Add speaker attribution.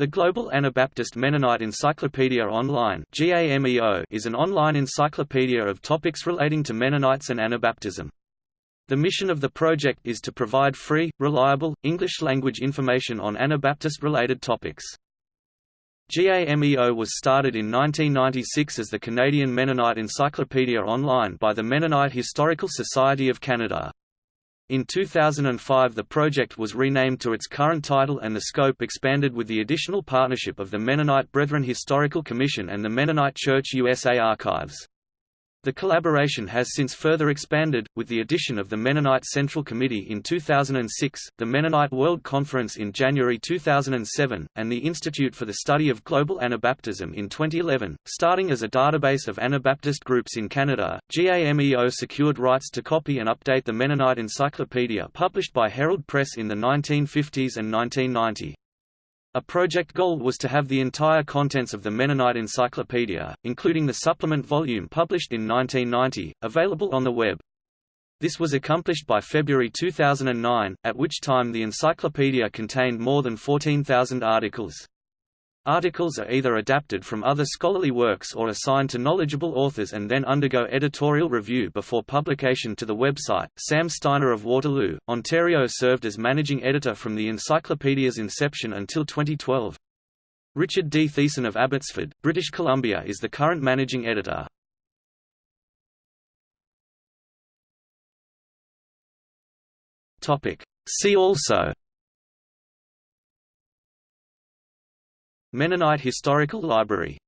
Speaker 1: The Global Anabaptist Mennonite Encyclopedia Online is an online encyclopedia of topics relating to Mennonites and Anabaptism. The mission of the project is to provide free, reliable, English-language information on Anabaptist-related topics. GAMEO was started in 1996 as the Canadian Mennonite Encyclopedia Online by the Mennonite Historical Society of Canada. In 2005 the project was renamed to its current title and the scope expanded with the additional partnership of the Mennonite Brethren Historical Commission and the Mennonite Church USA Archives. The collaboration has since further expanded, with the addition of the Mennonite Central Committee in 2006, the Mennonite World Conference in January 2007, and the Institute for the Study of Global Anabaptism in 2011. Starting as a database of Anabaptist groups in Canada, GAMEO secured rights to copy and update the Mennonite Encyclopedia published by Herald Press in the 1950s and 1990. A project goal was to have the entire contents of the Mennonite Encyclopedia, including the supplement volume published in 1990, available on the web. This was accomplished by February 2009, at which time the encyclopedia contained more than 14,000 articles. Articles are either adapted from other scholarly works or assigned to knowledgeable authors and then undergo editorial review before publication to the website. Sam Steiner of Waterloo, Ontario served as managing editor from the encyclopedia's inception until 2012. Richard D. Thiessen of Abbotsford, British Columbia is the current managing editor. See also Mennonite Historical Library